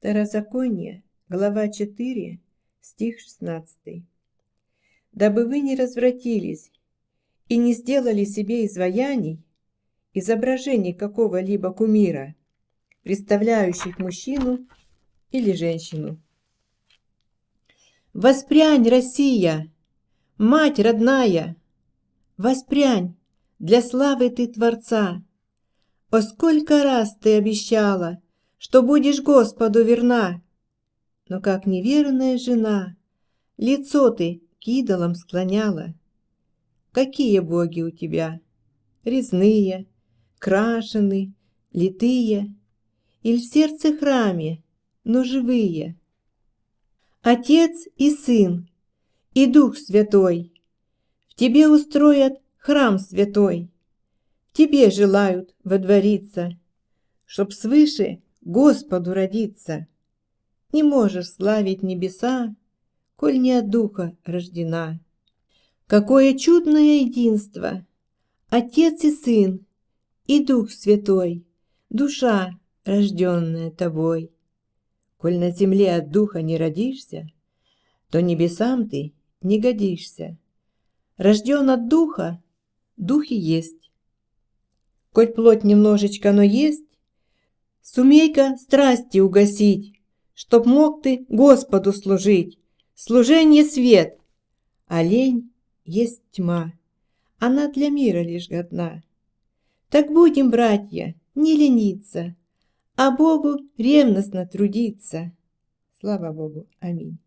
Второзаконие, глава 4, стих 16. «Дабы вы не развратились и не сделали себе изваяний, изображений какого-либо кумира, представляющих мужчину или женщину. Воспрянь, Россия, мать родная, воспрянь, для славы ты Творца. О, сколько раз ты обещала, что будешь Господу верна, но как неверная жена, лицо ты к идолам склоняла. Какие боги у тебя? Резные, крашены, литые, Иль в сердце храме, но живые. Отец и Сын, и Дух Святой В тебе устроят храм святой, В тебе желают водвориться, Чтоб свыше Господу родиться. Не можешь славить небеса, Коль не от Духа рождена. Какое чудное единство! Отец и Сын, и Дух Святой, Душа, рожденная Тобой. Коль на земле от Духа не родишься, То небесам ты не годишься. Рожден от Духа, Дух и есть. Коль плоть немножечко, но есть, Сумей-ка страсти угасить, Чтоб мог ты Господу служить. Служение свет, а лень есть тьма. Она для мира лишь годна. Так будем, братья, не лениться, А Богу ревностно трудиться. Слава Богу. Аминь.